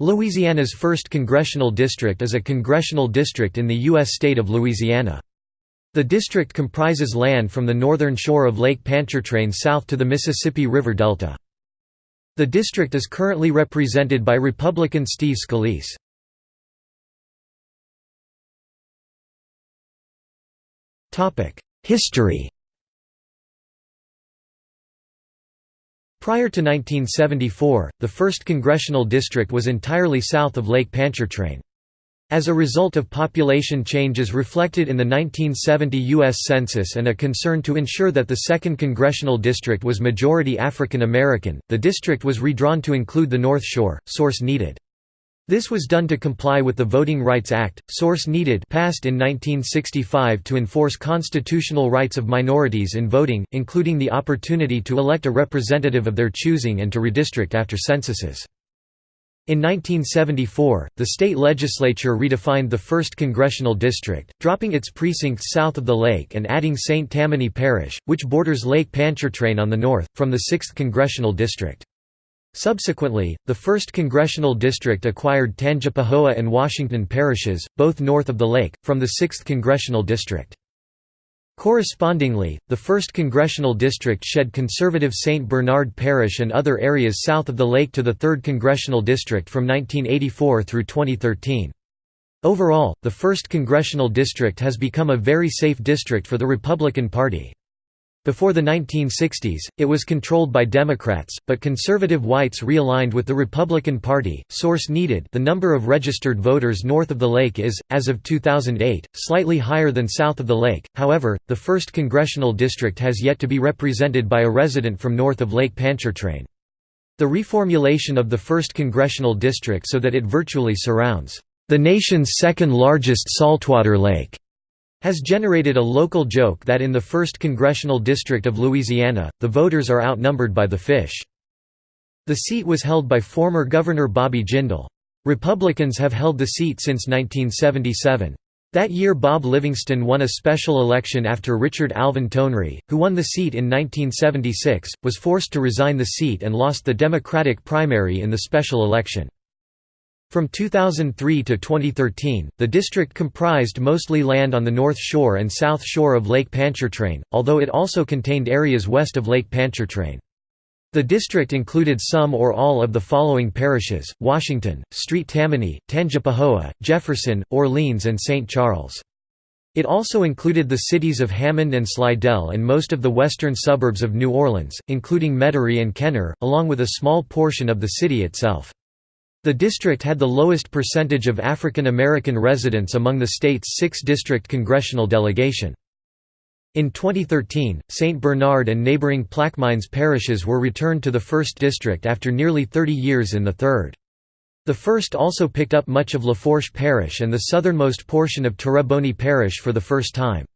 Louisiana's 1st Congressional District is a congressional district in the U.S. state of Louisiana. The district comprises land from the northern shore of Lake Pontchartrain south to the Mississippi River Delta. The district is currently represented by Republican Steve Scalise. History Prior to 1974, the 1st Congressional District was entirely south of Lake Pontchartrain. As a result of population changes reflected in the 1970 U.S. Census and a concern to ensure that the 2nd Congressional District was majority African American, the district was redrawn to include the North Shore, source needed. This was done to comply with the Voting Rights Act, source needed passed in 1965 to enforce constitutional rights of minorities in voting, including the opportunity to elect a representative of their choosing and to redistrict after censuses. In 1974, the state legislature redefined the 1st Congressional District, dropping its precincts south of the lake and adding St. Tammany Parish, which borders Lake Pontchartrain on the north, from the 6th Congressional District. Subsequently, the 1st Congressional District acquired Tangipahoa and Washington parishes, both north of the lake, from the 6th Congressional District. Correspondingly, the 1st Congressional District shed conservative St. Bernard Parish and other areas south of the lake to the 3rd Congressional District from 1984 through 2013. Overall, the 1st Congressional District has become a very safe district for the Republican Party. Before the 1960s, it was controlled by Democrats, but conservative whites realigned with the Republican Party. Source needed The number of registered voters north of the lake is, as of 2008, slightly higher than south of the lake, however, the 1st Congressional District has yet to be represented by a resident from north of Lake Pontchartrain. The reformulation of the 1st Congressional District so that it virtually surrounds the nation's second largest saltwater lake has generated a local joke that in the 1st Congressional District of Louisiana, the voters are outnumbered by the fish. The seat was held by former Governor Bobby Jindal. Republicans have held the seat since 1977. That year Bob Livingston won a special election after Richard Alvin Tonry, who won the seat in 1976, was forced to resign the seat and lost the Democratic primary in the special election. From 2003 to 2013, the district comprised mostly land on the north shore and south shore of Lake Pontchartrain, although it also contained areas west of Lake Pontchartrain. The district included some or all of the following parishes, Washington, Street Tammany, Tangipahoa, Jefferson, Orleans and St. Charles. It also included the cities of Hammond and Slidell and most of the western suburbs of New Orleans, including Metairie and Kenner, along with a small portion of the city itself. The district had the lowest percentage of African American residents among the state's six-district congressional delegation. In 2013, St. Bernard and neighboring Plaquemines parishes were returned to the 1st District after nearly 30 years in the 3rd. The 1st also picked up much of Lafourche Parish and the southernmost portion of Terrebonne Parish for the first time.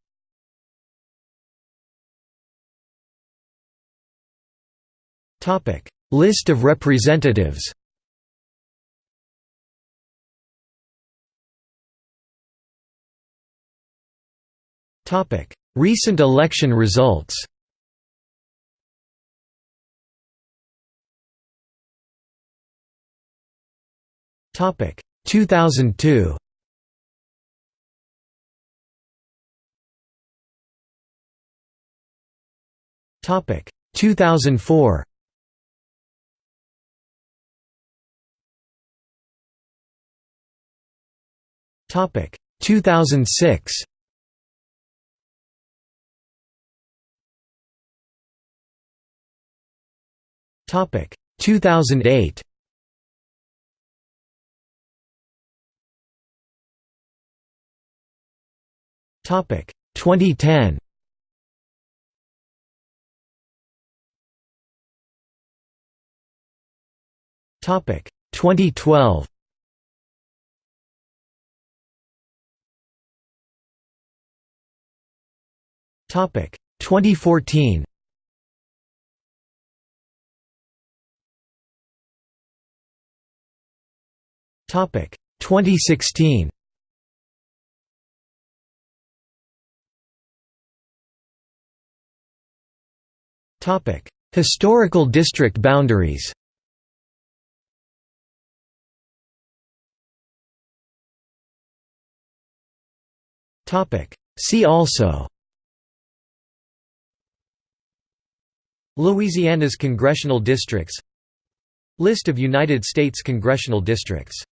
List of representatives Recent election results. Topic. 2002 Topic. 2004 Topic. 2006 Topic 2008. Topic 2010. Topic 2012. Topic 2014. Topic. 2016. Topic. Historical district boundaries. Topic. See also. Louisiana's congressional districts. List of United States congressional districts.